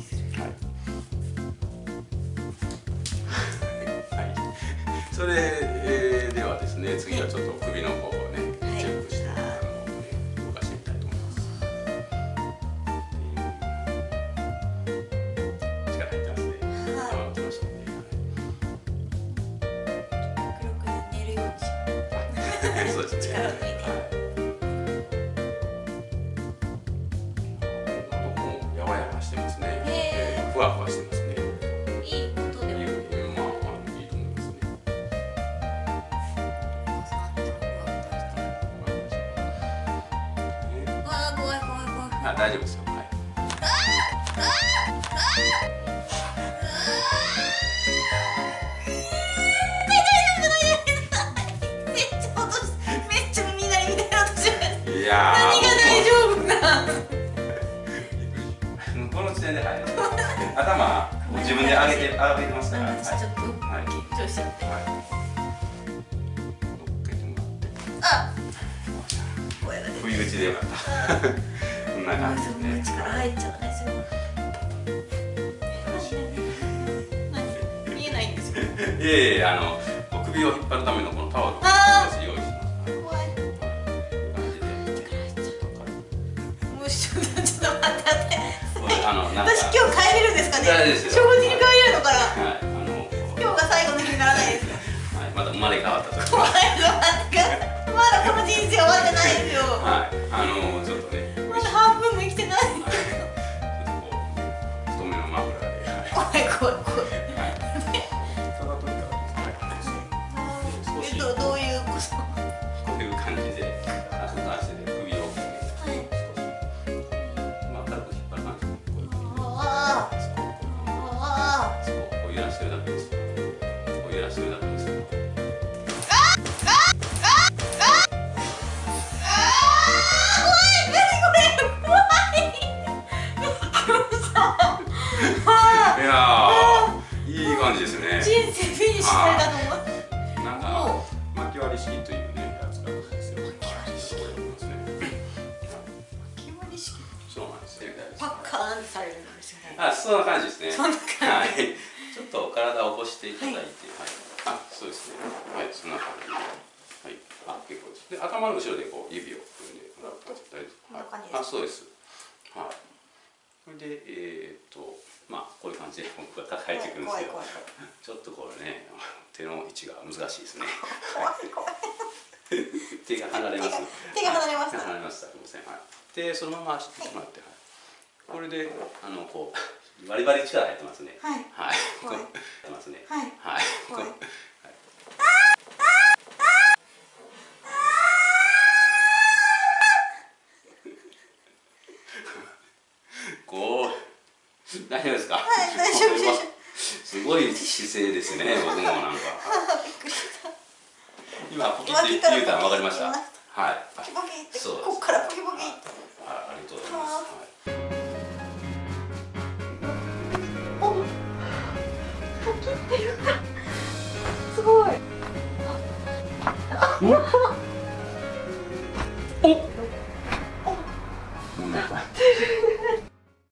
はい、それ、えー、ではですね次はちょっと首の方をね、はい、チェックして、あの、ね、動かしてみたいと思います、力入ってますね、はい、きましたね、はい、寝るように。しそうですね。力抜いて、はいあ大丈夫ですよ。はい。いや何が大丈夫な線 で、はい、頭自分で上げて上げてますから、はい、ちょっと緊張しちゃって、はい、乗っけて。もらってあ不意打ちでよかったこんな感じで力入っちゃうねすごい見えないんですよいやいやあの首を引っ張るためのこのタオルを用意します怖いもうちょっと待ってあの私今日帰れるんですかね正直に帰れるのかな、はい、あの今日が最後の日にならないですか、はい、また生まれ変わった時まだどういうことこういう感じで足と足で首を感じですこう揺らしてるだけですいやいい感じですね人生フィニッシュされたと思うですね。パッカーンされるんですよね。あそんな感じですね。そんな感じ、はい、ちょっと体を起こしていただいて、はい、あそうですね。はい。そんな感じはい。あ結構です。で頭の後ろでこう指を組んでもらうと大丈夫、はい、あそうです。はい。それでえー、っとまあこういう感じで僕が抱えていくんですけどちょっとこれね手の位置が難しいですね。手が離れます。手が離れました離れましたすみません、はい、でそのまましてもらって、はい、これであのこうバリバリ力入ってますねはいはいこうやってますねはいはい大丈夫ですか？はい、大丈夫です。すごい姿勢ですね、僕もなんか。今ポキって言うたらわかりました。はい。ポキポキって。ここからポキポキ。Yeah.